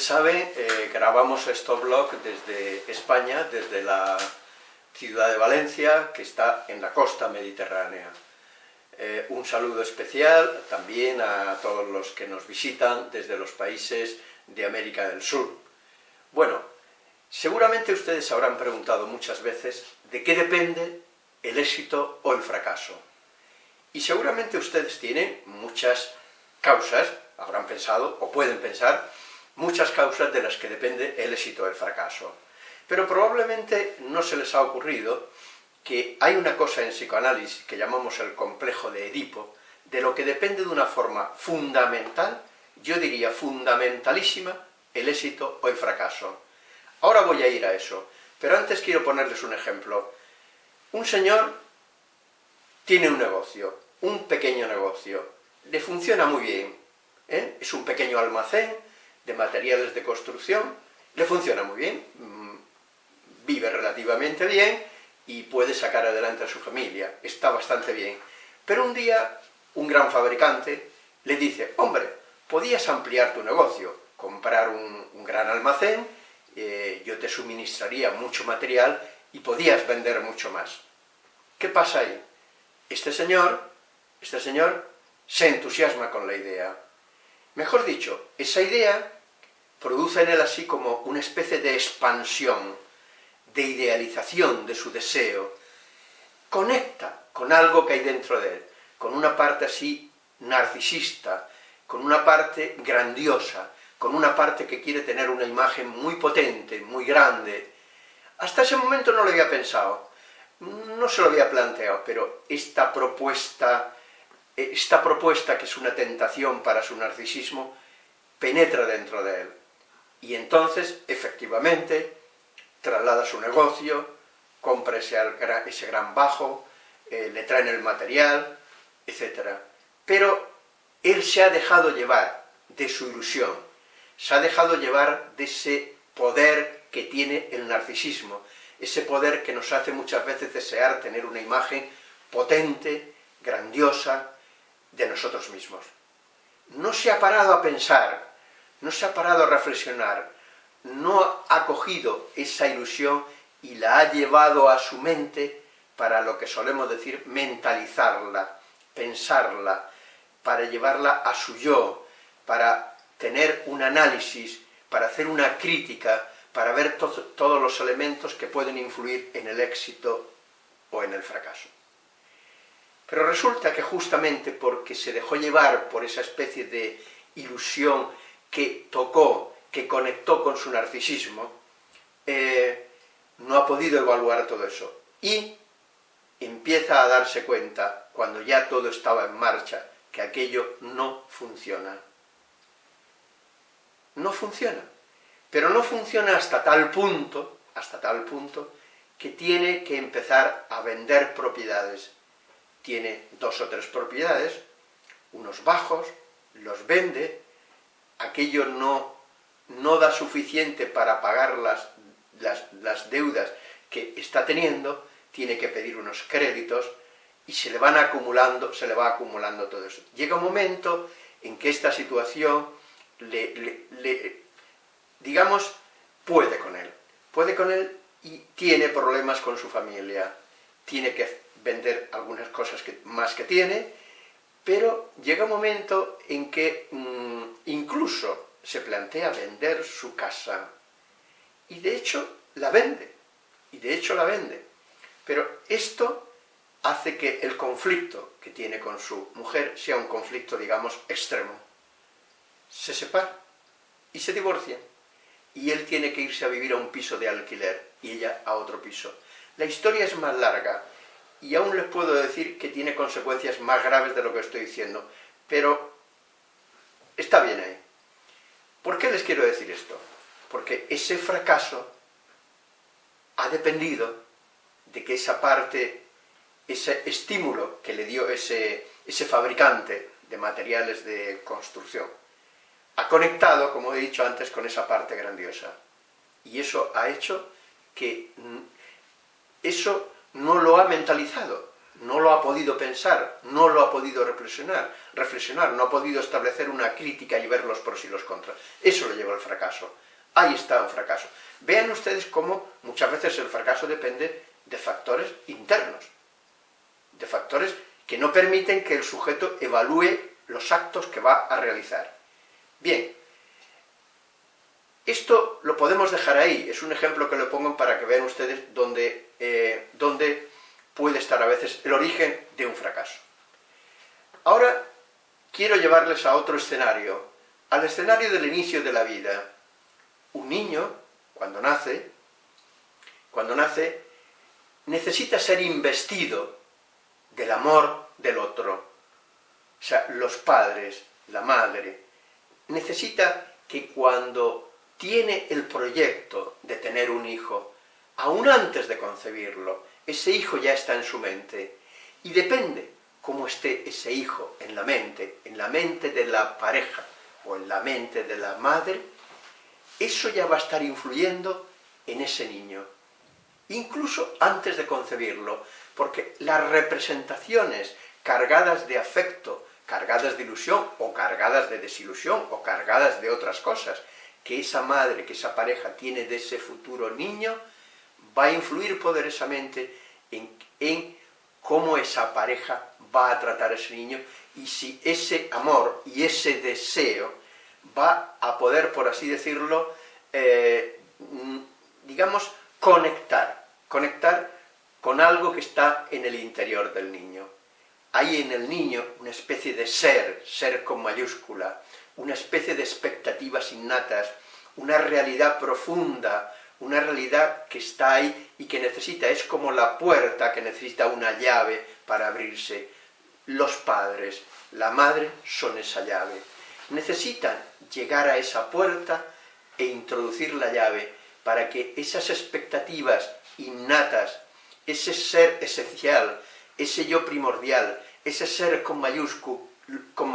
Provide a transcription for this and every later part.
Saben, eh, grabamos este blog desde España, desde la ciudad de Valencia, que está en la costa mediterránea. Eh, un saludo especial también a todos los que nos visitan desde los países de América del Sur. Bueno, seguramente ustedes habrán preguntado muchas veces de qué depende el éxito o el fracaso. Y seguramente ustedes tienen muchas causas, habrán pensado, o pueden pensar, muchas causas de las que depende el éxito o el fracaso. Pero probablemente no se les ha ocurrido que hay una cosa en psicoanálisis que llamamos el complejo de Edipo, de lo que depende de una forma fundamental, yo diría fundamentalísima, el éxito o el fracaso. Ahora voy a ir a eso, pero antes quiero ponerles un ejemplo. Un señor tiene un negocio, un pequeño negocio, le funciona muy bien, ¿eh? es un pequeño almacén de materiales de construcción, le funciona muy bien, mm, vive relativamente bien y puede sacar adelante a su familia, está bastante bien. Pero un día, un gran fabricante le dice, hombre, podías ampliar tu negocio, comprar un, gran almacén, eh, yo te suministraría mucho material y podías vender mucho más. ¿Qué pasa ahí? Este señor, este señor se entusiasma con la idea. Mejor dicho, esa idea produce en él así como una especie de expansión, de idealización de su deseo, conecta con algo que hay dentro de él, con una parte así narcisista, con una parte grandiosa, con una parte que quiere tener una imagen muy potente, muy grande. Hasta ese momento no lo había pensado, no se lo había planteado, pero esta propuesta, esta propuesta que es una tentación para su narcisismo, penetra dentro de él. Y entonces, efectivamente, traslada su negocio, compra ese, ese gran bajo, eh, le traen el material, etc. Pero él se ha dejado llevar de su ilusión, se ha dejado llevar de ese poder que tiene el narcisismo, ese poder que nos hace muchas veces desear tener una imagen potente, grandiosa, de nosotros mismos. No se ha parado a pensar, no se ha parado a reflexionar, no ha cogido esa ilusión y la ha llevado a su mente para lo que solemos decir mentalizarla, pensarla, para llevarla a su yo, para tener un análisis, para hacer una crítica, para ver todos los elementos que pueden influir en el éxito o en el fracaso. Pero resulta que justamente porque se dejó llevar por esa especie de ilusión que tocó, que conectó con su narcisismo, eh, no ha podido evaluar todo eso. Y empieza a darse cuenta, cuando ya todo estaba en marcha, que aquello no funciona. No funciona. Pero no funciona hasta tal punto, hasta tal punto, que tiene que empezar a vender propiedades. Tiene dos o tres propiedades, unos bajos, los vende, aquello no, no da suficiente para pagar las, las, las deudas que está teniendo, tiene que pedir unos créditos, y se le van acumulando, se le va acumulando todo eso. Llega un momento en que esta situación le, digamos, puede con él. Puede con él y tiene problemas con su familia. Tiene que vender algunas cosas más que tiene, pero llega un momento en que mm, incluso se plantea vender su casa. Y de hecho la vende. Y de hecho la vende. Pero esto hace que el conflicto que tiene con su mujer sea un conflicto, digamos, extremo. Se separa y se divorcian. Y él tiene que irse a vivir a un piso de alquiler y ella a otro piso. La historia es más larga y aún les puedo decir que tiene consecuencias más graves de lo que estoy diciendo, pero está bien ahí. ¿Por qué les quiero decir esto? Porque ese fracaso ha dependido de que esa parte, ese estímulo que le dio ese, ese fabricante de materiales de construcción, ha conectado, como he dicho antes, con esa parte grandiosa. Y eso ha hecho que eso no lo ha mentalizado, no lo ha podido pensar, no lo ha podido reflexionar, reflexionar, no ha podido establecer una crítica y ver los pros y los contras. Eso le lleva al fracaso. Ahí está un fracaso. Vean ustedes cómo muchas veces el fracaso depende de factores internos, de factores que no permiten que el sujeto evalúe los actos que va a realizar. Bien, esto lo podemos dejar ahí, es un ejemplo que lo pongo para que vean ustedes dónde, eh, dónde puede estar a veces el origen de un fracaso. Ahora quiero llevarles a otro escenario, al escenario del inicio de la vida. Un niño, cuando nace, cuando nace, necesita ser investido del amor del otro. O sea, los padres, la madre, necesita que cuando tiene el proyecto de tener un hijo, aún antes de concebirlo, ese hijo ya está en su mente, y depende cómo esté ese hijo en la mente, en la mente de la pareja, o en la mente de la madre, eso ya va a estar influyendo en ese niño, incluso antes de concebirlo, porque las representaciones cargadas de afecto, cargadas de ilusión, o cargadas de desilusión, o cargadas de otras cosas, que esa madre, que esa pareja tiene de ese futuro niño, va a influir poderosamente en, cómo esa pareja va a tratar a ese niño, y si ese amor y ese deseo va a poder, por así decirlo, eh, digamos, conectar, conectar con algo que está en el interior del niño. Hay en el niño una especie de ser, ser con mayúscula, una especie de expectativas innatas, una realidad profunda, una realidad que está ahí y que necesita, es como la puerta que necesita una llave para abrirse. Los padres, la madre, son esa llave. Necesitan llegar a esa puerta e introducir la llave para que esas expectativas innatas, ese ser esencial, ese yo primordial, ese ser con mayúsculo, con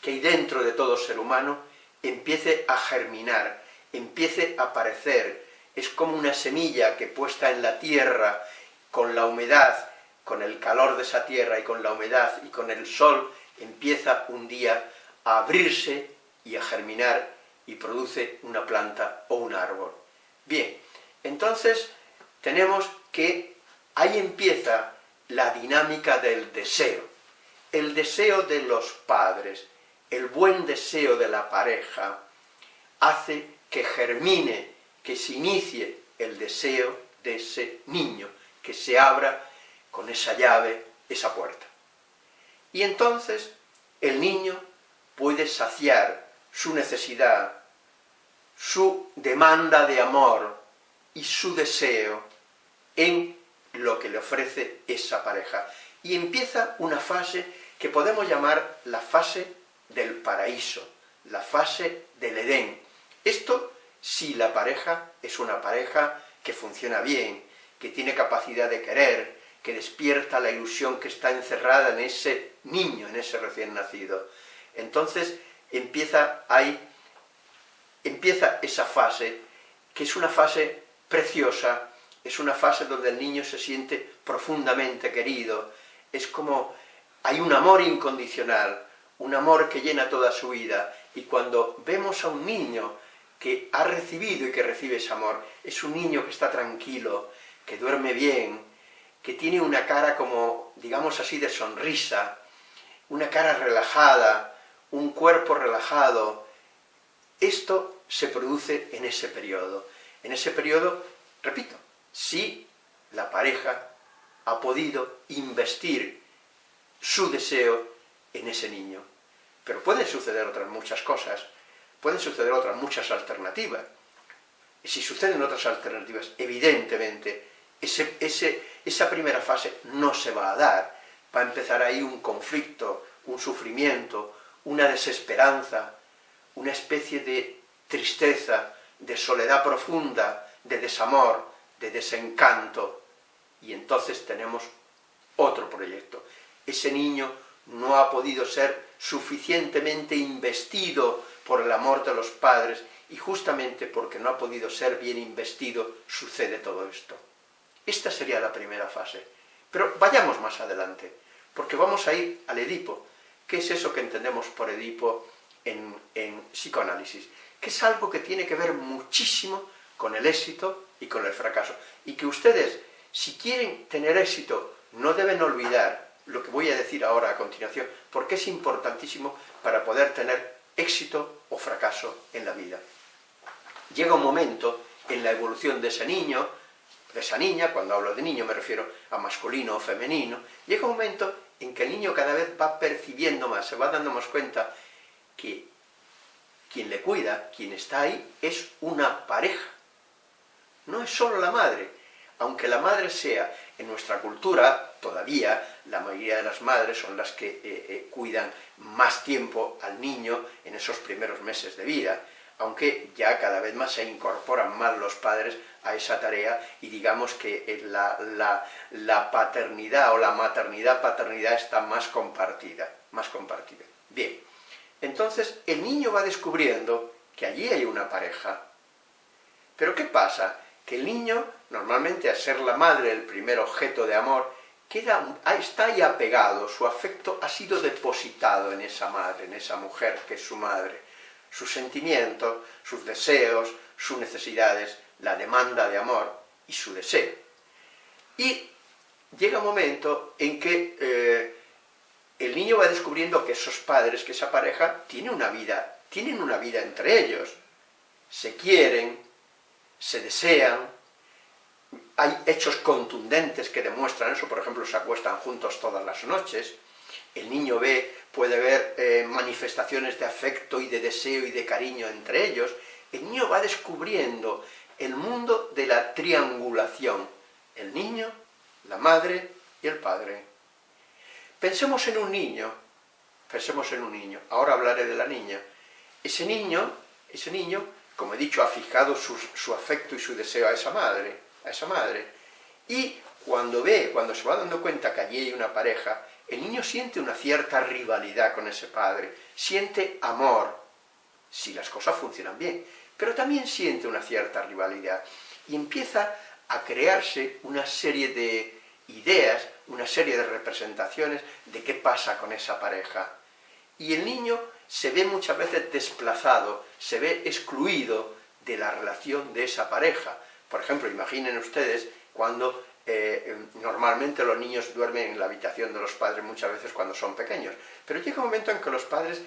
que hay dentro de todo ser humano, empiece a germinar, empiece a aparecer. Es como una semilla que puesta en la tierra, con la humedad, con el calor de esa tierra y con la humedad y con el sol, empieza un día a abrirse y a germinar y produce una planta o un árbol. Bien, entonces tenemos que ahí empieza la dinámica del deseo. El deseo de los padres, el buen deseo de la pareja, hace que germine, que se inicie el deseo de ese niño, que se abra con esa llave esa puerta. Y entonces el niño puede saciar su necesidad, su demanda de amor y su deseo en lo que le ofrece esa pareja. Y empieza una fase que podemos llamar la fase del paraíso, la fase del Edén. Esto si la pareja es una pareja que funciona bien, que tiene capacidad de querer, que despierta la ilusión que está encerrada en ese niño, en ese recién nacido. Entonces empieza ahí, empieza esa fase, que es una fase preciosa, es una fase donde el niño se siente profundamente querido, es como hay un amor incondicional, un amor que llena toda su vida, y cuando vemos a un niño que ha recibido y que recibe ese amor, es un niño que está tranquilo, que duerme bien, que tiene una cara como, digamos así, de sonrisa, una cara relajada, un cuerpo relajado, esto se produce en ese periodo. En ese periodo, repito, si la pareja ha podido investir su deseo en ese niño. Pero pueden suceder otras muchas cosas, pueden suceder otras muchas alternativas. Y si suceden otras alternativas, evidentemente, esa primera fase no se va a dar. Va a empezar ahí un conflicto, un sufrimiento, una desesperanza, una especie de tristeza, de soledad profunda, de desamor, de desencanto, y entonces tenemos otro proyecto. Ese niño no ha podido ser suficientemente investido por el amor de los padres, y justamente porque no ha podido ser bien investido, sucede todo esto. Esta sería la primera fase. Pero vayamos más adelante, porque vamos a ir al Edipo. ¿Qué es eso que entendemos por Edipo en, en psicoanálisis? Que es algo que tiene que ver muchísimo con el éxito y con el fracaso. Y que ustedes, si quieren tener éxito, no deben olvidar lo que voy a decir ahora a continuación, porque es importantísimo para poder tener éxito o fracaso en la vida. Llega un momento en la evolución de ese niño, de esa niña, cuando hablo de niño me refiero a masculino o femenino, llega un momento en que el niño cada vez va percibiendo más, se va dando más cuenta que quien le cuida, quien está ahí, es una pareja, no es solo la madre, aunque la madre sea, en nuestra cultura, todavía, la mayoría de las madres son las que eh, eh, cuidan más tiempo al niño en esos primeros meses de vida, aunque ya cada vez más se incorporan más los padres a esa tarea y digamos que eh, la, la paternidad o la maternidad-paternidad está más compartida, más compartida. Bien, entonces el niño va descubriendo que allí hay una pareja. Pero ¿qué pasa? que el niño, normalmente al ser la madre el primer objeto de amor, queda, está ahí apegado, su afecto ha sido depositado en esa madre, en esa mujer que es su madre. Sus sentimientos, sus deseos, sus necesidades, la demanda de amor y su deseo. Y llega un momento en que eh, el niño va descubriendo que esos padres, que esa pareja, tiene una vida, tienen una vida entre ellos. Se quieren, se desean, hay hechos contundentes que demuestran eso, por ejemplo, se acuestan juntos todas las noches, el niño ve, puede ver eh, manifestaciones de afecto y de deseo y de cariño entre ellos, el niño va descubriendo el mundo de la triangulación, el niño, la madre y el padre. Pensemos en un niño, pensemos en un niño, ahora hablaré de la niña. Ese niño, ese niño como he dicho, ha fijado su, afecto y su deseo a esa madre, a esa madre. Y cuando ve, cuando se va dando cuenta que allí hay una pareja, el niño siente una cierta rivalidad con ese padre, siente amor, si las cosas funcionan bien, pero también siente una cierta rivalidad, y empieza a crearse una serie de ideas, una serie de representaciones de qué pasa con esa pareja. Y el niño se ve muchas veces desplazado, se ve excluido de la relación de esa pareja. Por ejemplo, imaginen ustedes cuando eh, normalmente los niños duermen en la habitación de los padres muchas veces cuando son pequeños, pero llega un momento en que los padres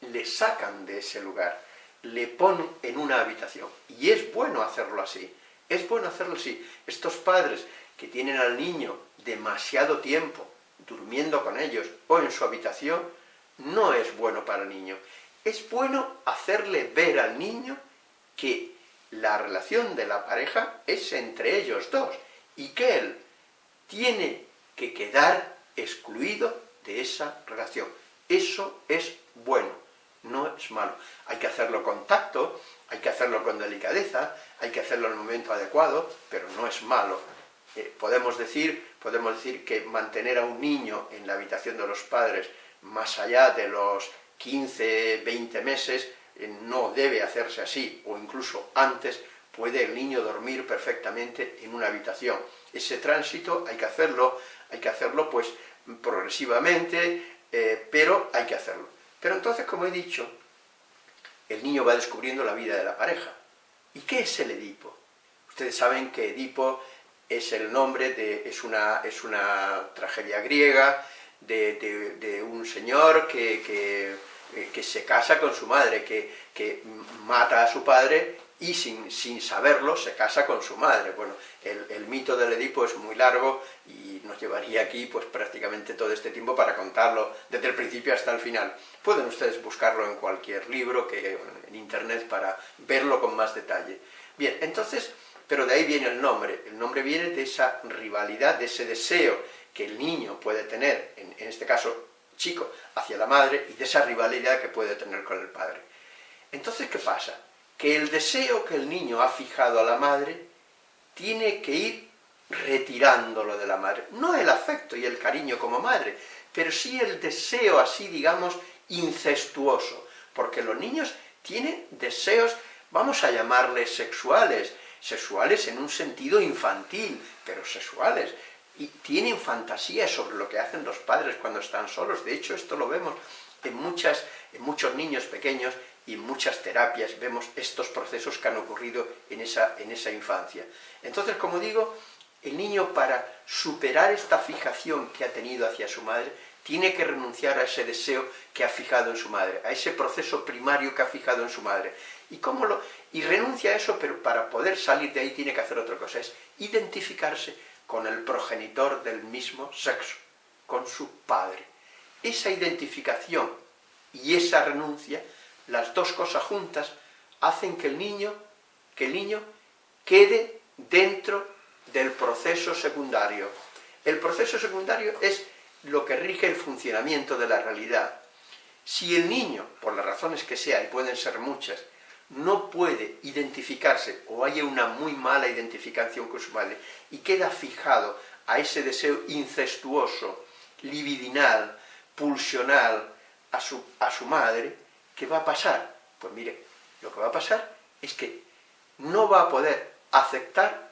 le sacan de ese lugar, le ponen en una habitación, y es bueno hacerlo así, es bueno hacerlo así. Estos padres que tienen al niño demasiado tiempo durmiendo con ellos o en su habitación, no es bueno para el niño. Es bueno hacerle ver al niño que la relación de la pareja es entre ellos dos, y que él tiene que quedar excluido de esa relación. Eso es bueno, no es malo. Hay que hacerlo con tacto, hay que hacerlo con delicadeza, hay que hacerlo en el momento adecuado, pero no es malo. Eh, podemos, decir, podemos decir que mantener a un niño en la habitación de los padres más allá de los 15, 20 meses, no debe hacerse así, o incluso antes, puede el niño dormir perfectamente en una habitación. Ese tránsito hay que hacerlo, hay que hacerlo pues progresivamente, eh, pero hay que hacerlo. Pero entonces, como he dicho, el niño va descubriendo la vida de la pareja. ¿Y qué es el Edipo? Ustedes saben que Edipo es el nombre de, es una, es una tragedia griega, de, un señor que, se casa con su madre, que, que mata a su padre y sin, sin, saberlo se casa con su madre. Bueno, el, mito del Edipo es muy largo y nos llevaría aquí pues prácticamente todo este tiempo para contarlo desde el principio hasta el final. Pueden ustedes buscarlo en cualquier libro, que, en internet, para verlo con más detalle. Bien, entonces, pero de ahí viene el nombre. El nombre viene de esa rivalidad, de ese deseo que el niño puede tener, en, en este caso chico, hacia la madre, y de esa rivalidad que puede tener con el padre. Entonces, ¿qué pasa? Que el deseo que el niño ha fijado a la madre tiene que ir retirándolo de la madre. No el afecto y el cariño como madre, pero sí el deseo así, digamos, incestuoso, porque los niños tienen deseos, vamos a llamarles sexuales, sexuales en un sentido infantil, pero sexuales, y tienen fantasías sobre lo que hacen los padres cuando están solos, de hecho esto lo vemos en, muchas, en muchos niños pequeños y en muchas terapias vemos estos procesos que han ocurrido en esa, en esa infancia. Entonces, como digo, el niño para superar esta fijación que ha tenido hacia su madre, tiene que renunciar a ese deseo que ha fijado en su madre, a ese proceso primario que ha fijado en su madre. ¿Y cómo lo...? Y renuncia a eso, pero para poder salir de ahí tiene que hacer otra cosa, es identificarse con el progenitor del mismo sexo, con su padre. Esa identificación y esa renuncia, las dos cosas juntas, hacen que el niño, que el niño quede dentro del proceso secundario. El proceso secundario es lo que rige el funcionamiento de la realidad. Si el niño, por las razones que sea, y pueden ser muchas, no puede identificarse, o haya una muy mala identificación con su madre, y queda fijado a ese deseo incestuoso, libidinal, pulsional, a su, a su madre, ¿qué va a pasar? Pues mire, lo que va a pasar es que no va a poder aceptar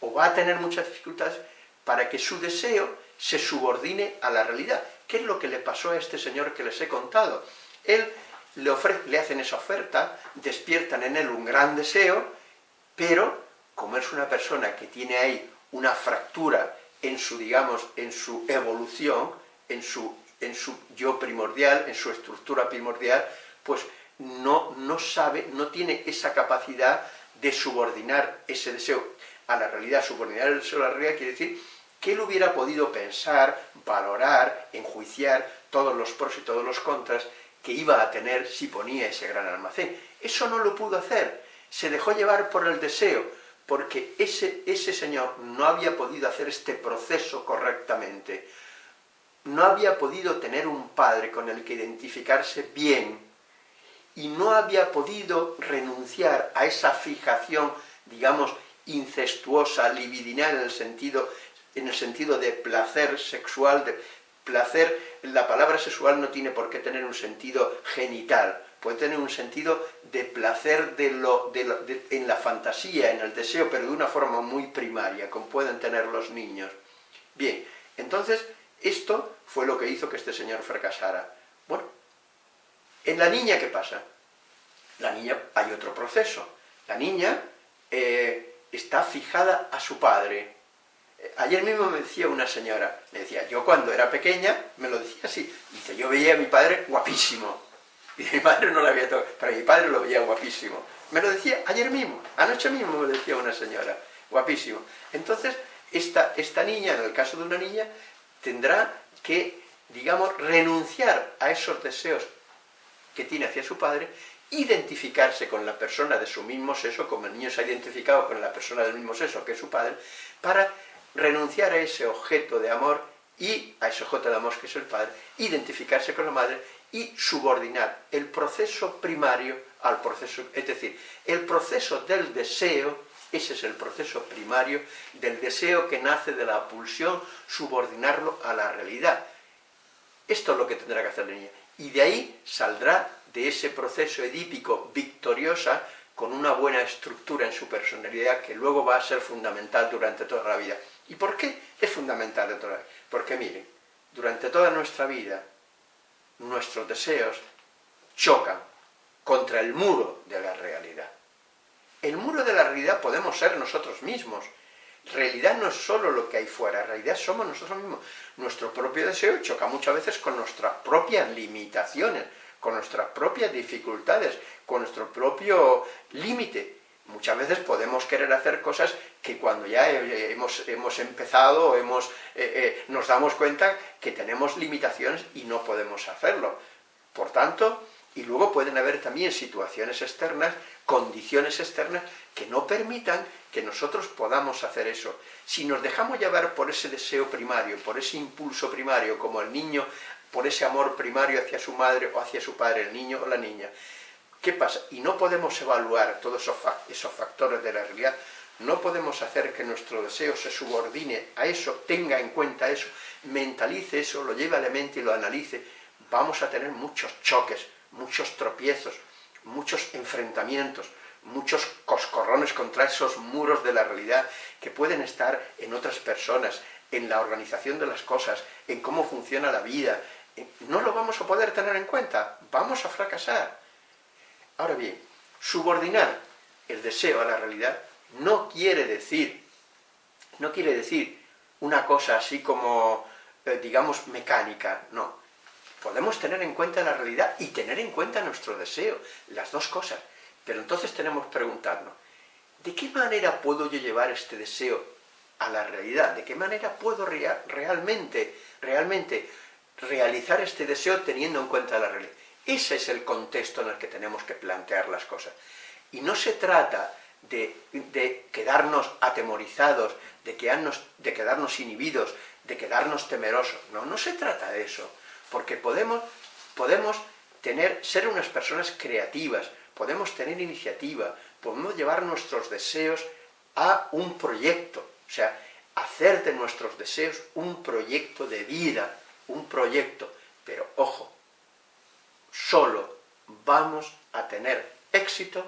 o va a tener muchas dificultades para que su deseo se subordine a la realidad. ¿Qué es lo que le pasó a este señor que les he contado? Él le, le hacen esa oferta, despiertan en él un gran deseo, pero como es una persona que tiene ahí una fractura en su, digamos, en su evolución, en su, en su yo primordial, en su estructura primordial, pues no, no sabe, no tiene esa capacidad de subordinar ese deseo a la realidad, subordinar el deseo a la realidad quiere decir que él hubiera podido pensar, valorar, enjuiciar todos los pros y todos los contras que iba a tener si ponía ese gran almacén. Eso no lo pudo hacer, se dejó llevar por el deseo, porque ese, ese señor no había podido hacer este proceso correctamente, no había podido tener un padre con el que identificarse bien, y no había podido renunciar a esa fijación, digamos, incestuosa, libidinal en el sentido, en el sentido de placer sexual, de placer, la palabra sexual no tiene por qué tener un sentido genital, puede tener un sentido de placer de lo, en la fantasía, en el deseo, pero de una forma muy primaria, como pueden tener los niños. Bien, entonces, esto fue lo que hizo que este señor fracasara. Bueno, en la niña, ¿qué pasa? La niña, hay otro proceso. La niña eh, está fijada a su padre. Ayer mismo me decía una señora, me decía, yo cuando era pequeña, me lo decía así, dice, yo veía a mi padre guapísimo, y mi padre no lo había tocado, pero mi padre lo veía guapísimo. Me lo decía ayer mismo, anoche mismo me lo decía una señora, guapísimo. Entonces, esta, esta niña, en el caso de una niña, tendrá que, digamos, renunciar a esos deseos que tiene hacia su padre identificarse con la persona de su mismo sexo, como el niño se ha identificado con la persona del mismo sexo, que es su padre, para renunciar a ese objeto de amor y a ese objeto de amor que es el padre, identificarse con la madre y subordinar el proceso primario al proceso, es decir, el proceso del deseo, ese es el proceso primario del deseo que nace de la pulsión, subordinarlo a la realidad. Esto es lo que tendrá que hacer la niña. Y de ahí saldrá de ese proceso edípico victoriosa con una buena estructura en su personalidad que luego va a ser fundamental durante toda la vida. ¿Y por qué es fundamental la vida? Porque miren, durante toda nuestra vida nuestros deseos chocan contra el muro de la realidad. El muro de la realidad podemos ser nosotros mismos. Realidad no es solo lo que hay fuera, realidad somos nosotros mismos. Nuestro propio deseo choca muchas veces con nuestras propias limitaciones, con nuestras propias dificultades, con nuestro propio límite. Muchas veces podemos querer hacer cosas que cuando ya hemos, hemos empezado, hemos, eh, eh, nos damos cuenta que tenemos limitaciones y no podemos hacerlo. Por tanto, y luego pueden haber también situaciones externas, condiciones externas, que no permitan que nosotros podamos hacer eso. Si nos dejamos llevar por ese deseo primario, por ese impulso primario, como el niño, por ese amor primario hacia su madre o hacia su padre, el niño o la niña, ¿qué pasa? Y no podemos evaluar todos esos factores de la realidad, no podemos hacer que nuestro deseo se subordine a eso, tenga en cuenta eso, mentalice eso, lo lleve a la mente y lo analice, vamos a tener muchos choques, muchos tropiezos, muchos enfrentamientos, muchos coscorrones contra esos muros de la realidad que pueden estar en otras personas, en la organización de las cosas, en cómo funciona la vida. No lo vamos a poder tener en cuenta, vamos a fracasar. Ahora bien, subordinar el deseo a la realidad no quiere decir, no quiere decir una cosa así como, eh, digamos, mecánica, no. Podemos tener en cuenta la realidad y tener en cuenta nuestro deseo, las dos cosas. Pero entonces tenemos que preguntarnos, ¿de qué manera puedo yo llevar este deseo a la realidad? ¿De qué manera puedo realmente, realmente realizar este deseo teniendo en cuenta la realidad? Ese es el contexto en el que tenemos que plantear las cosas. Y no se trata de, quedarnos atemorizados, de, quedarnos, inhibidos, de quedarnos temerosos. No, no se trata de eso, porque podemos, podemos tener, ser unas personas creativas, podemos tener iniciativa, podemos llevar nuestros deseos a un proyecto, o sea, hacer de nuestros deseos un proyecto de vida, un proyecto, pero ojo, solo vamos a tener éxito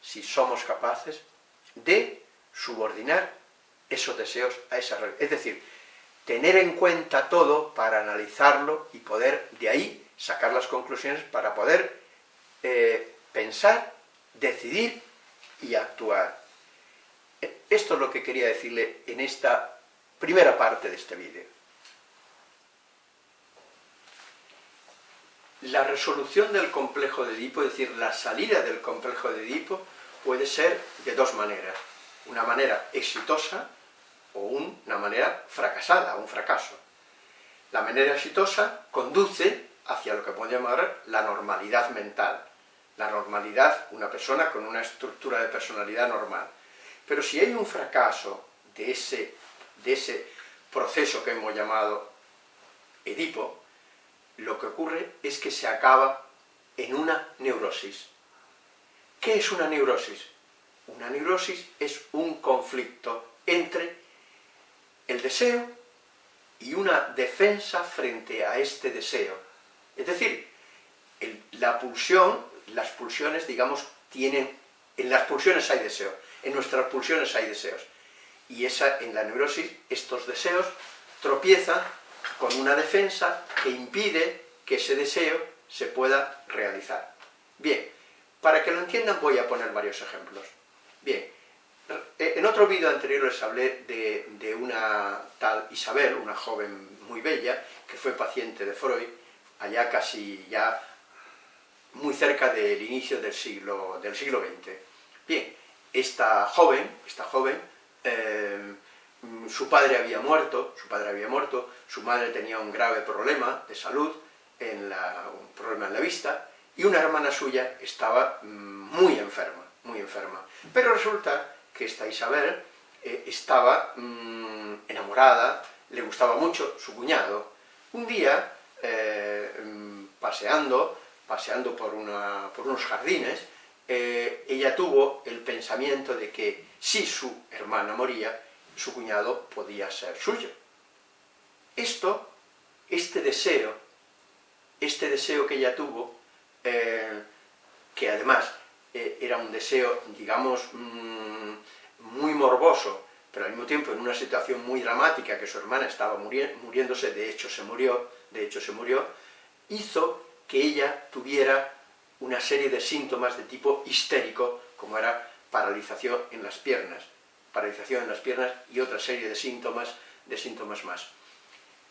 si somos capaces de subordinar esos deseos a esa realidad. Es decir, tener en cuenta todo para analizarlo y poder de ahí sacar las conclusiones para poder eh, pensar, decidir y actuar. Esto es lo que quería decirle en esta primera parte de este vídeo. La resolución del complejo de Edipo, es decir, la salida del complejo de Edipo, puede ser de dos maneras. Una manera exitosa o una manera fracasada, un fracaso. La manera exitosa conduce hacia lo que podemos llamar la normalidad mental, la normalidad, una persona con una estructura de personalidad normal. Pero si hay un fracaso de ese, de ese proceso que hemos llamado Edipo, lo que ocurre es que se acaba en una neurosis. ¿Qué es una neurosis? Una neurosis es un conflicto entre el deseo y una defensa frente a este deseo. Es decir, la pulsión las pulsiones, digamos, tienen... En las pulsiones hay deseo, en nuestras pulsiones hay deseos. Y esa, en la neurosis, estos deseos tropiezan con una defensa que impide que ese deseo se pueda realizar. Bien, para que lo entiendan voy a poner varios ejemplos. Bien, en otro vídeo anterior les hablé de, de, una tal Isabel, una joven muy bella, que fue paciente de Freud, allá casi ya muy cerca del inicio del siglo, del siglo XX. Bien, esta joven, esta joven, eh, su padre había muerto, su padre había muerto, su madre tenía un grave problema de salud, en un problema en la vista, y una hermana suya estaba mm, muy enferma, muy enferma. Pero resulta que esta Isabel eh, estaba mm, enamorada, le gustaba mucho su cuñado. Un día, eh, mm, paseando, paseando por, unos jardines, eh, ella tuvo el pensamiento de que si su hermana moría, su cuñado podía ser suyo. Esto, este deseo, este deseo que ella tuvo, eh, que además eh, era un deseo, digamos, mm, muy morboso, pero al mismo tiempo en una situación muy dramática, que su hermana estaba muriéndose, de hecho se murió, de hecho se murió, hizo que ella tuviera una serie de síntomas de tipo histérico, como era paralización en las piernas, paralización en las piernas y otra serie de síntomas, de síntomas más.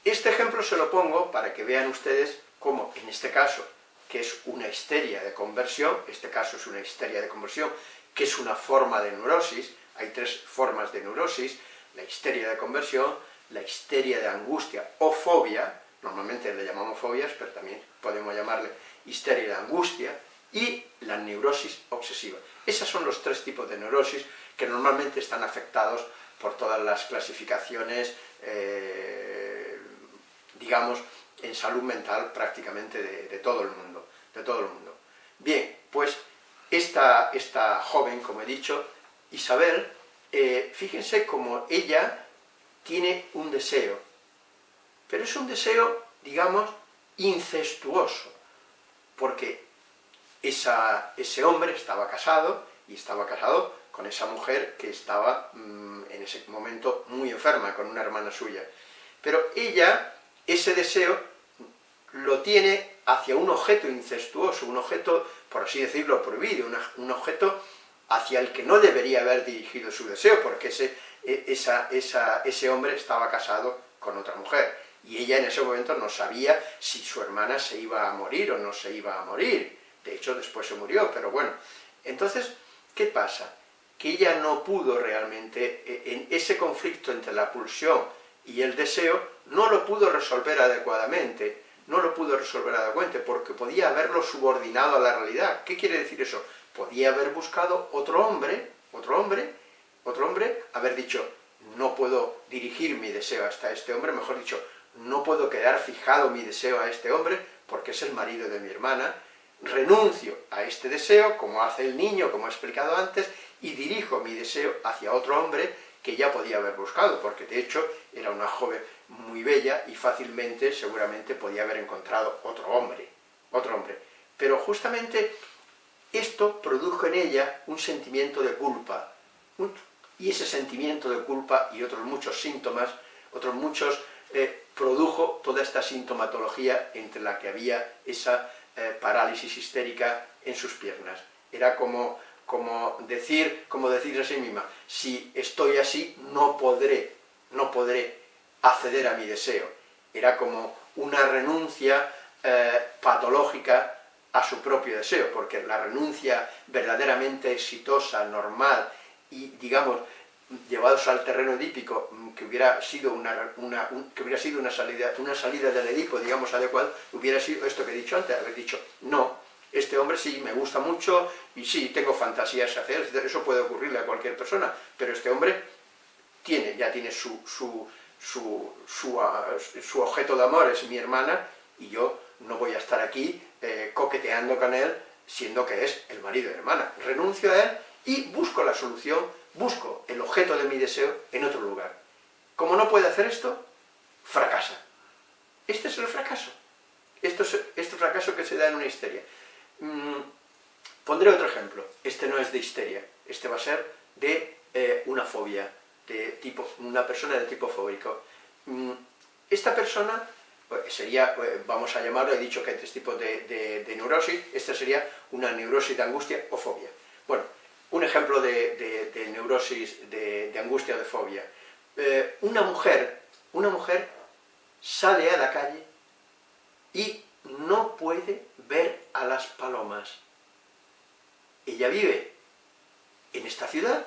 Este ejemplo se lo pongo para que vean ustedes cómo, en este caso, que es una histeria de conversión, este caso es una histeria de conversión, que es una forma de neurosis, hay tres formas de neurosis, la histeria de conversión, la histeria de angustia o fobia, normalmente le llamamos fobias, pero también podemos llamarle histeria de angustia, y la neurosis obsesiva. Esos son los tres tipos de neurosis que normalmente están afectados por todas las clasificaciones, eh, digamos, en salud mental prácticamente de, todo el mundo, de todo el mundo. Bien, pues esta, esta joven, como he dicho, Isabel, eh, fíjense como ella tiene un deseo, pero es un deseo, digamos, incestuoso, porque ese hombre estaba casado, y estaba casado con esa mujer que estaba mm, en ese momento muy enferma, con una hermana suya. Pero ella, ese deseo, lo tiene hacia un objeto incestuoso, un objeto, por así decirlo, prohibido, un objeto hacia el que no debería haber dirigido su deseo, porque ese, e, ese hombre estaba casado con otra mujer, y ella en ese momento no sabía si su hermana se iba a morir o no se iba a morir, de hecho después se murió, pero bueno. Entonces, ¿qué pasa? Que ella no pudo realmente, e, en ese conflicto entre la pulsión y el deseo, no lo pudo resolver adecuadamente, no lo pudo resolver adecuadamente, porque podía haberlo subordinado a la realidad. ¿Qué quiere decir eso? Podía haber buscado otro hombre, otro hombre, otro hombre, haber dicho, no puedo dirigir mi deseo hasta este hombre, mejor dicho, no puedo quedar fijado mi deseo a este hombre, porque es el marido de mi hermana, renuncio a este deseo, como hace el niño, como he explicado antes, y dirijo mi deseo hacia otro hombre que ya podía haber buscado, porque de hecho era una joven muy bella y fácilmente, seguramente, podía haber encontrado otro hombre, otro hombre. Pero justamente esto produjo en ella un sentimiento de culpa, y ese sentimiento de culpa y otros muchos síntomas, otros muchos, eh, produjo toda esta sintomatología entre la que había esa eh, parálisis histérica en sus piernas. Era como, como, decir, como decir a sí misma, si estoy así, no podré, no podré acceder a mi deseo. Era como una renuncia eh, patológica a su propio deseo, porque la renuncia verdaderamente exitosa, normal y, digamos, llevados al terreno edípico, mm, que hubiera sido una, que hubiera sido una salida, una salida del Edipo, digamos, adecuada, hubiera sido esto que he dicho antes, haber dicho, no, este hombre sí me gusta mucho, y sí, tengo fantasías hacer, eso puede ocurrirle a cualquier persona, pero este hombre tiene, ya tiene su, su, su, su, ah, objeto de amor, es mi hermana, y yo no voy a estar aquí eh, coqueteando con él, siendo que es el marido de hermana. Renuncio a él y busco la solución busco el objeto de mi deseo en otro lugar. Como no puede hacer esto, fracasa. Este es el fracaso. Esto es este fracaso que se da en una histeria. Mm, pondré otro ejemplo. Este no es de histeria. Este va a ser de eh, una fobia, de tipo, una persona de tipo fóbico. Mm, esta persona pues, sería, eh, vamos a llamarlo, he dicho que hay tres tipos de, de neurosis, esta sería una neurosis de angustia o fobia. Bueno, un ejemplo de, neurosis, de, angustia o de fobia. Eh, una mujer, una mujer sale a la calle y no puede ver a las palomas. Ella vive en esta ciudad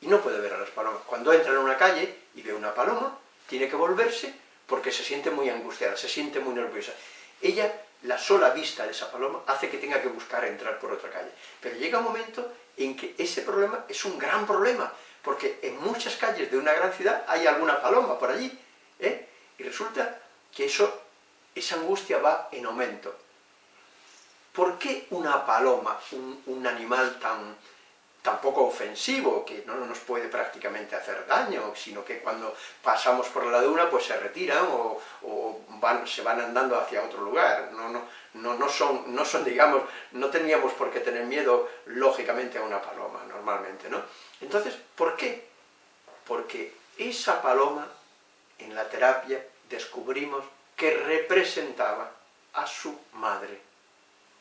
y no puede ver a las palomas. Cuando entra en una calle y ve una paloma, tiene que volverse porque se siente muy angustiada, se siente muy nerviosa. Ella, la sola vista de esa paloma, hace que tenga que buscar entrar por otra calle. Pero llega un momento en que ese problema es un gran problema, porque en muchas calles de una gran ciudad hay alguna paloma por allí, ¿eh? y resulta que eso, esa angustia va en aumento. ¿Por qué una paloma, un, animal tan, tan poco ofensivo, que no nos puede prácticamente hacer daño, sino que cuando pasamos por la duna pues se retiran o, se van andando hacia otro lugar, no, no, no, son, no son, digamos, no teníamos por qué tener miedo, lógicamente, a una paloma, normalmente, ¿no? Entonces, ¿por qué? Porque esa paloma, en la terapia, descubrimos que representaba a su madre,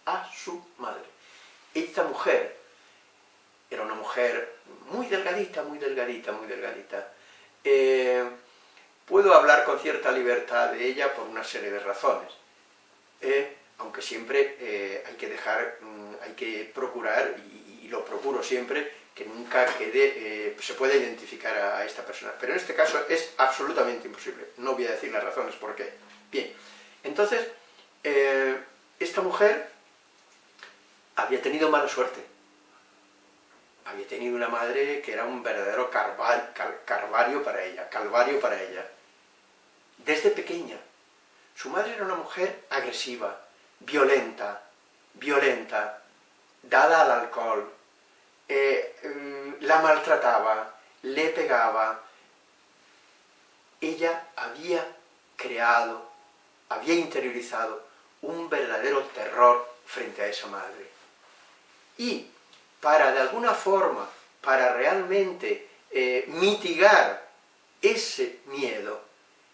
a su madre. Esta mujer era una mujer muy delgadita, muy delgadita, muy delgadita. Eh, puedo hablar con cierta libertad de ella por una serie de razones. Eh, aunque siempre eh, hay que dejar, mm, hay que procurar y, lo procuro siempre, que nunca quede, eh, se pueda identificar a, esta persona. Pero en este caso es absolutamente imposible. No voy a decir las razones por qué. Bien, entonces, eh, esta mujer había tenido mala suerte. Había tenido una madre que era un verdadero calvario para ella, calvario para ella. Desde pequeña. Su madre era una mujer agresiva, violenta, violenta, dada al alcohol, eh, mm, la maltrataba, le pegaba. Ella había creado, había interiorizado un verdadero terror frente a esa madre. Y para de alguna forma, para realmente eh, mitigar ese miedo,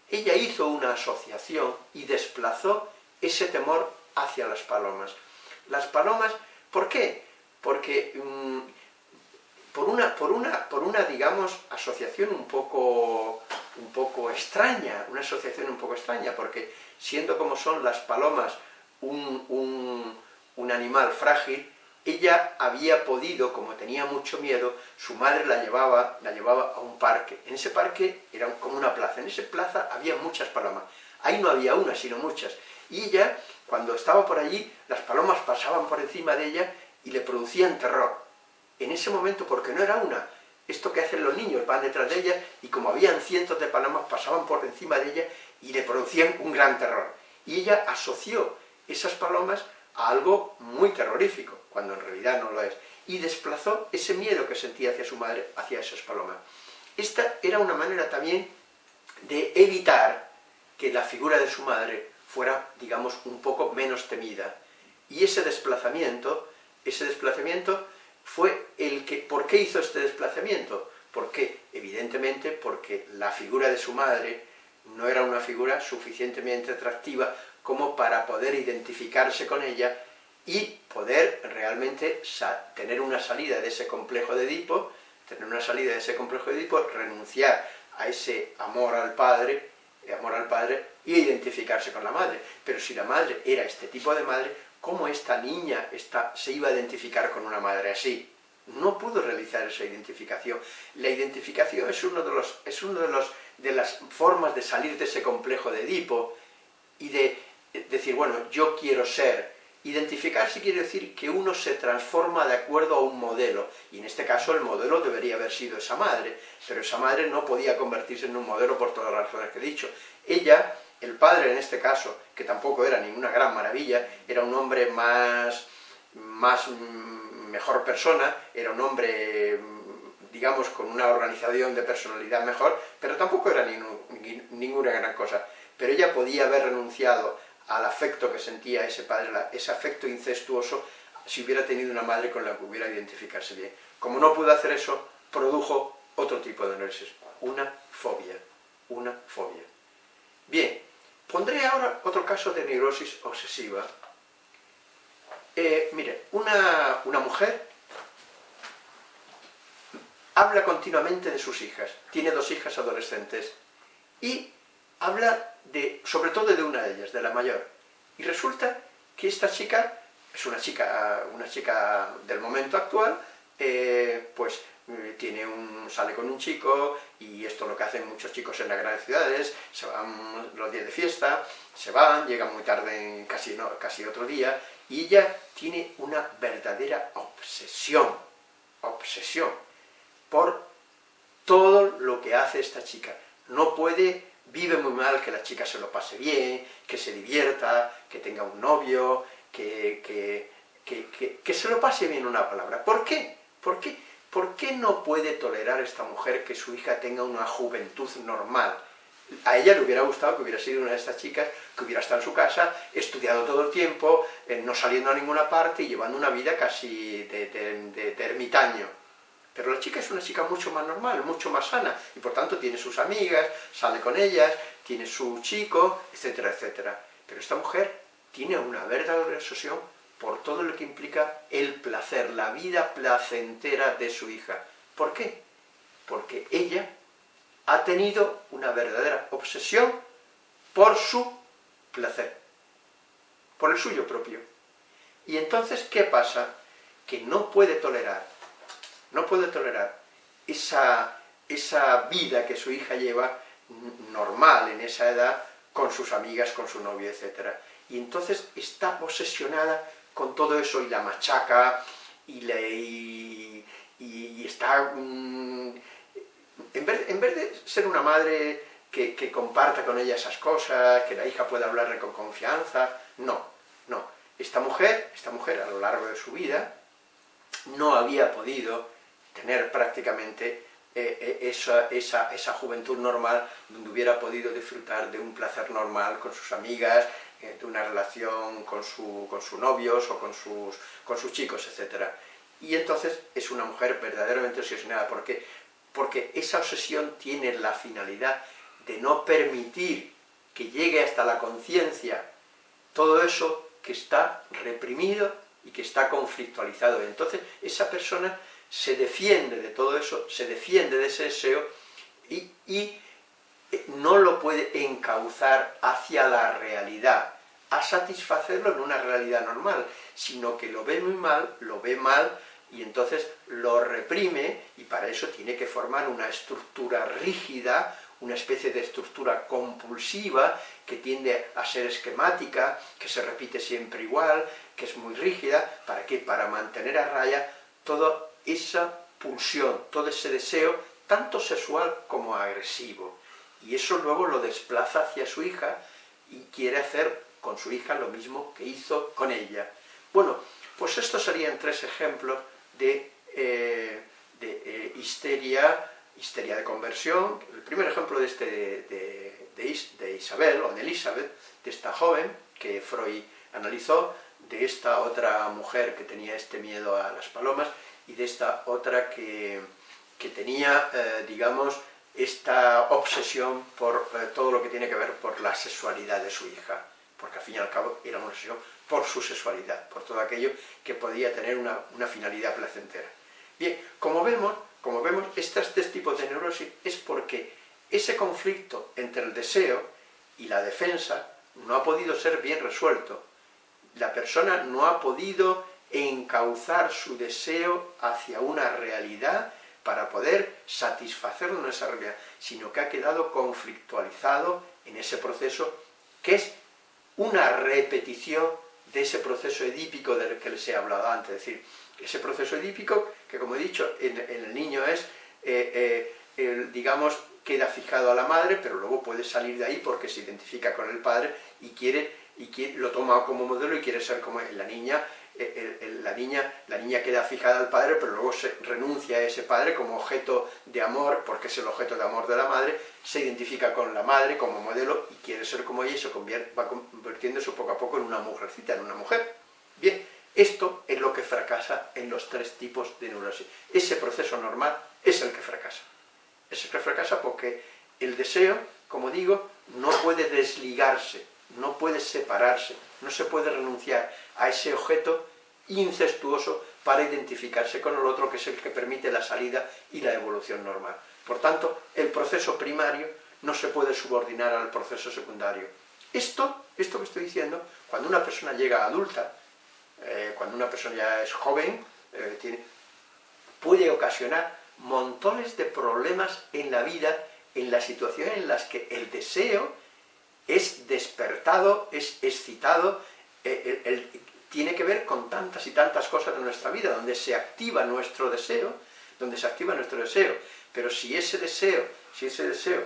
ella hizo una asociación y desplazó ese temor hacia las palomas. Las palomas, ¿por qué? Porque mm, por, una, por, una, por una, digamos, asociación un poco, un poco extraña, una asociación un poco extraña, porque siendo como son las palomas un, un, un animal frágil, ella había podido, como tenía mucho miedo, su madre la llevaba, la llevaba a un parque. En ese parque era como una plaza, en esa plaza había muchas palomas. Ahí no había una, sino muchas. Y ella, cuando estaba por allí, las palomas pasaban por encima de ella y le producían terror. En ese momento, porque no era una, esto que hacen los niños, van detrás de ella y como habían cientos de palomas, pasaban por encima de ella y le producían un gran terror. Y ella asoció esas palomas a algo muy terrorífico, cuando en realidad no lo es, y desplazó ese miedo que sentía hacia su madre, hacia esas palomas. Esta era una manera también de evitar que la figura de su madre fuera, digamos, un poco menos temida. Y ese desplazamiento, ese desplazamiento fue el que... ¿Por qué hizo este desplazamiento? Porque, evidentemente, porque la figura de su madre no era una figura suficientemente atractiva como para poder identificarse con ella y poder realmente tener una salida de ese complejo de Edipo, tener una salida de ese complejo de Edipo, renunciar a ese amor al padre, amor al padre, y identificarse con la madre. Pero si la madre era este tipo de madre, ¿cómo esta niña se iba a identificar con una madre así? No pudo realizar esa identificación. La identificación es uno de los, uno de los de las formas de salir de ese complejo de Edipo y de decir, bueno, yo quiero ser. Identificarse quiere decir que uno se transforma de acuerdo a un modelo, y en este caso el modelo debería haber sido esa madre, pero esa madre no podía convertirse en un modelo por todas las razones que he dicho. Ella, el padre en este caso, que tampoco era ninguna gran maravilla, era un hombre más, más mm, mejor persona, era un hombre, mm, digamos, con una organización de personalidad mejor, pero tampoco era ninguna gran cosa. Pero ella podía haber renunciado al afecto que sentía ese padre, ese afecto incestuoso, si hubiera tenido una madre con la que hubiera identificarse bien. Como no pudo hacer eso, produjo otro tipo de neurosis, una fobia, una fobia. Bien, pondré ahora otro caso de neurosis obsesiva. Eh, mire, una, una mujer habla continuamente de sus hijas, tiene dos hijas adolescentes, y habla de, sobre todo de una de ellas, de la mayor. Y resulta que esta chica, es una chica, una chica del momento actual, eh, pues eh, tiene un, sale con un chico, y esto es lo que hacen muchos chicos en las grandes ciudades, se van los días de fiesta, se van, llegan muy tarde, casi, casi otro día, y ella tiene una verdadera obsesión, obsesión, por todo lo que hace esta chica. No puede vive muy mal que la chica se lo pase bien, que se divierta, que tenga un novio, que, que, se lo pase bien una palabra. ¿Por qué? ¿Por qué? ¿Por qué no puede tolerar esta mujer que su hija tenga una juventud normal? A ella le hubiera gustado que hubiera sido una de estas chicas que hubiera estado en su casa, estudiado todo el tiempo, eh, no saliendo a ninguna parte y llevando una vida casi de ermitaño. Pero la chica es una chica mucho más normal, mucho más sana, y por tanto tiene sus amigas, sale con ellas, tiene su chico, etcétera, etcétera. Pero esta mujer tiene una verdadera obsesión por todo lo que implica el placer, la vida placentera de su hija. ¿Por qué? Porque ella ha tenido una verdadera obsesión por su placer, por el suyo propio. Y entonces, ¿qué pasa? Que no puede tolerar no puede tolerar esa, esa vida que su hija lleva normal en esa edad, con sus amigas, con su novio, etc. Y entonces está obsesionada con todo eso y la machaca, y, le, y, está... En, vez, en, vez, de ser una madre que, comparta con ella esas cosas, que la hija pueda hablarle con confianza, no, no. Esta mujer, esta mujer a lo largo de su vida, no había podido tener prácticamente eh, eh, esa, esa, esa, juventud normal donde hubiera podido disfrutar de un placer normal con sus amigas, de una relación con, su, con sus novios o con sus, con sus chicos, etc. Y entonces es una mujer verdaderamente obsesionada. ¿Por qué? Porque esa obsesión tiene la finalidad de no permitir que llegue hasta la conciencia todo eso que está reprimido y que está conflictualizado. Entonces esa persona se defiende de todo eso, se defiende de ese deseo y, eh, no lo puede encauzar hacia la realidad, a satisfacerlo en una realidad normal, sino que lo ve muy mal, lo ve mal, y entonces lo reprime, y para eso tiene que formar una estructura rígida, una especie de estructura compulsiva, que tiende a ser esquemática, que se repite siempre igual, que es muy rígida, ¿para qué? Para mantener a raya todo esa pulsión, todo ese deseo, tanto sexual como agresivo. Y eso luego lo desplaza hacia su hija y quiere hacer con su hija lo mismo que hizo con ella. Bueno, pues estos serían tres ejemplos de, eh, eh, histeria, histeria de conversión. El primer ejemplo de, este, de, Isabel, o de Elizabeth, de esta joven que Freud analizó, de esta otra mujer que tenía este miedo a las palomas, y de esta otra que, tenía, eh, digamos, esta obsesión por todo lo que tiene que ver por la sexualidad de su hija, porque al fin y al cabo era una obsesión por su sexualidad, por todo aquello que podía tener una, finalidad placentera. Bien, como vemos, como vemos, estos tres tipos de neurosis es porque ese conflicto entre el deseo y la defensa no ha podido ser bien resuelto. La persona no ha podido encauzar su deseo hacia una realidad para poder satisfacerlo en esa realidad, sino que ha quedado conflictualizado en ese proceso que es una repetición de ese proceso edípico del que les he hablado antes, es decir, ese proceso edípico que, como he dicho, en, el niño es, eh, eh, digamos, queda fijado a la madre, pero luego puede salir de ahí porque se identifica con el padre y quiere, y quiere, lo toma como modelo y quiere ser como la niña eh, la, niña, la niña queda fijada al padre, pero luego se renuncia a ese padre como objeto de amor, porque es el objeto de amor de la madre, se identifica con la madre como modelo y quiere ser como ella y se va convirtiéndose poco a poco en una mujercita, en una mujer. Bien, esto es lo que fracasa en los tres tipos de neurosis. Ese proceso normal es el que fracasa. Es el que fracasa porque el deseo, como digo, no puede desligarse, no puede separarse, no se puede renunciar a ese objeto incestuoso para identificarse con el otro, que es el que permite la salida y la evolución normal. Por tanto, el proceso primario no se puede subordinar al proceso secundario. Esto, esto que estoy diciendo, cuando una persona llega adulta, eh, cuando una persona ya es joven, eh, puede ocasionar montones de problemas en la vida, en las situaciones en las que el deseo es despertado, es excitado, eh, tiene que ver con tantas y tantas cosas de nuestra vida, donde se activa nuestro deseo, donde se activa nuestro deseo, pero si ese deseo, si ese deseo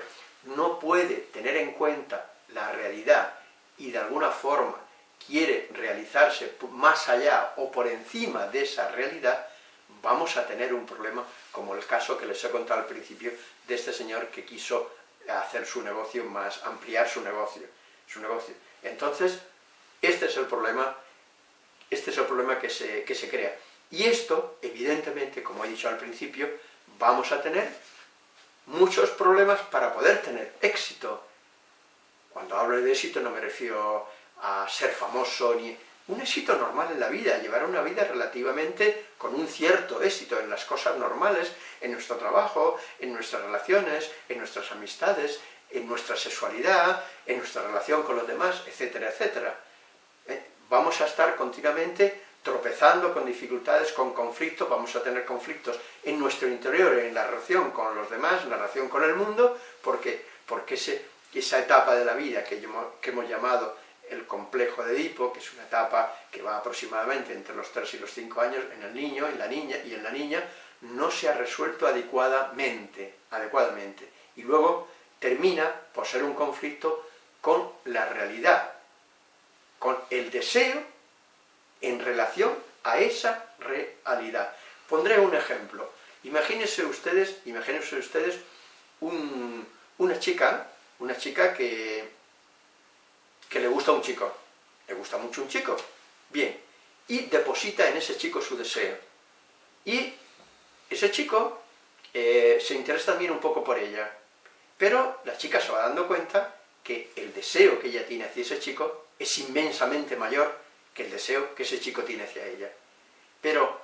no puede tener en cuenta la realidad y de alguna forma quiere realizarse más allá o por encima de esa realidad, vamos a tener un problema como el caso que les he contado al principio de este señor que quiso hacer su negocio más, ampliar su negocio, su negocio. Entonces, este es el problema, este es el problema que se, que se crea. Y esto, evidentemente, como he dicho al principio, vamos a tener muchos problemas para poder tener éxito. Cuando hablo de éxito no me refiero a ser famoso, ni un éxito normal en la vida, llevar una vida relativamente con un cierto éxito en las cosas normales, en nuestro trabajo, en nuestras relaciones, en nuestras amistades, en nuestra sexualidad, en nuestra relación con los demás, etcétera, etcétera. ¿Eh? Vamos a estar continuamente tropezando con dificultades, con conflictos, vamos a tener conflictos en nuestro interior, en la relación con los demás, en la relación con el mundo, porque, porque esa etapa de la vida que, que hemos llamado el complejo de Edipo, que es una etapa que va aproximadamente entre los 3 y los 5 años en el niño en la niña, y en la niña no se ha resuelto adecuadamente, adecuadamente. Y luego termina por ser un conflicto con la realidad, con el deseo en relación a esa realidad. Pondré un ejemplo. Imagínense ustedes, imagínense ustedes una chica, una chica que que le gusta un chico, le gusta mucho un chico, bien, y deposita en ese chico su deseo. Y ese chico eh, se interesa también un poco por ella, pero la chica se va dando cuenta que el deseo que ella tiene hacia ese chico es inmensamente mayor que el deseo que ese chico tiene hacia ella. Pero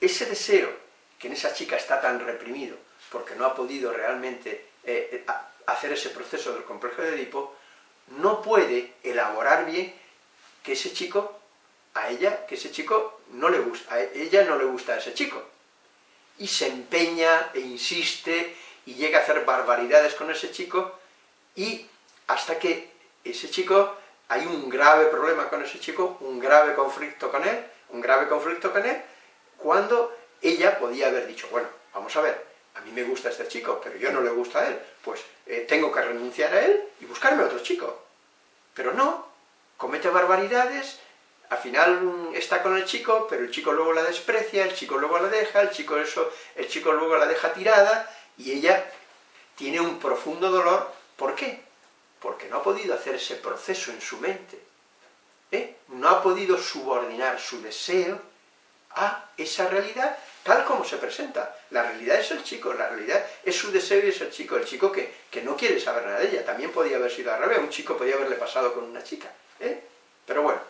ese deseo que en esa chica está tan reprimido, porque no ha podido realmente eh, eh, hacer ese proceso del complejo de Edipo, no puede elaborar bien que ese chico, a ella, que ese chico no le gusta, a ella no le gusta a ese chico. Y se empeña e insiste y llega a hacer barbaridades con ese chico y hasta que ese chico, hay un grave problema con ese chico, un grave conflicto con él, un grave conflicto con él, cuando ella podía haber dicho, bueno, vamos a ver, a mí me gusta este chico, pero yo no le gusta a él, pues eh, tengo que renunciar a él y buscarme otro chico. Pero no, comete barbaridades, al final está con el chico, pero el chico luego la desprecia, el chico luego la deja, el chico, eso, el chico luego la deja tirada, y ella tiene un profundo dolor. ¿Por qué? Porque no ha podido hacer ese proceso en su mente. ¿eh? No ha podido subordinar su deseo a esa realidad tal como se presenta. La realidad es el chico, la realidad es su deseo y es el chico, el chico que, que no quiere saber nada de ella. También podía haber sido al revés, un chico podía haberle pasado con una chica. ¿eh? Pero bueno,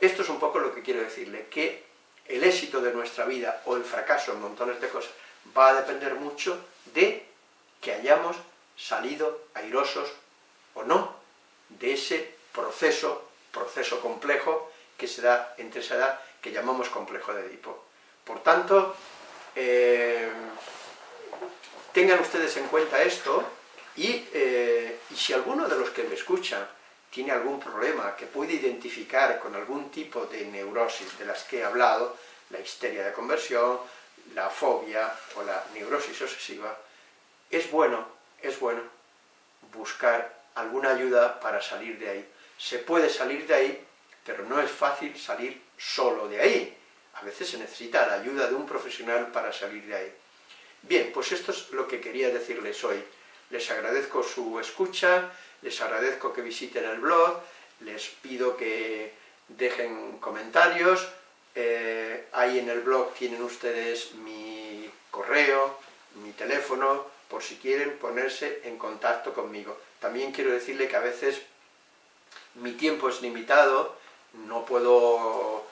esto es un poco lo que quiero decirle, que el éxito de nuestra vida o el fracaso en montones de cosas va a depender mucho de que hayamos salido airosos o no de ese proceso, proceso complejo que se da entre esa edad que llamamos complejo de Edipo. Por tanto, eh, tengan ustedes en cuenta esto eh, y, si alguno de los que me escuchan tiene algún problema que puede identificar con algún tipo de neurosis de las que he hablado, la histeria de conversión, la fobia o la neurosis obsesiva, es bueno, es bueno buscar alguna ayuda para salir de ahí. Se puede salir de ahí, pero no es fácil salir solo de ahí. A veces se necesita la ayuda de un profesional para salir de ahí. Bien, pues esto es lo que quería decirles hoy. Les agradezco su escucha, les agradezco que visiten el blog, les pido que dejen comentarios, eh, ahí en el blog tienen ustedes mi correo, mi teléfono, por si quieren ponerse en contacto conmigo. También quiero decirle que a veces mi tiempo es limitado, no puedo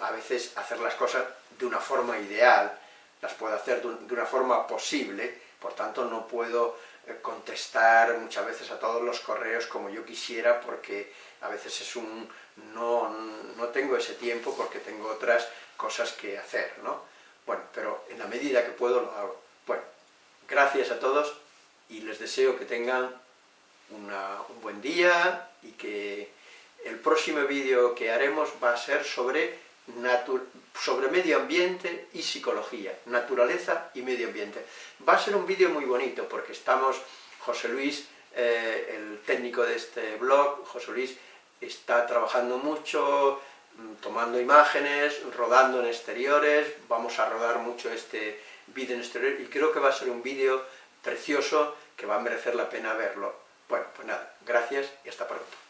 a veces hacer las cosas de una forma ideal, las puedo hacer de una forma posible, por tanto no puedo eh, contestar muchas veces a todos los correos como yo quisiera, porque a veces es un... no, no tengo ese tiempo porque tengo otras cosas que hacer, ¿no? Bueno, pero en la medida que puedo lo hago. Bueno, gracias a todos y les deseo que tengan un buen día y que el próximo vídeo que haremos va a ser sobre, medio ambiente y psicología, naturaleza y medio ambiente. Va a ser un vídeo muy bonito porque estamos, José Luis, eh, el técnico de este blog, José Luis está trabajando mucho, mm, tomando imágenes, rodando en exteriores, vamos a rodar mucho este vídeo en exterior y creo que va a ser un vídeo precioso que va a merecer la pena verlo. Bueno, pues nada, gracias y hasta pronto.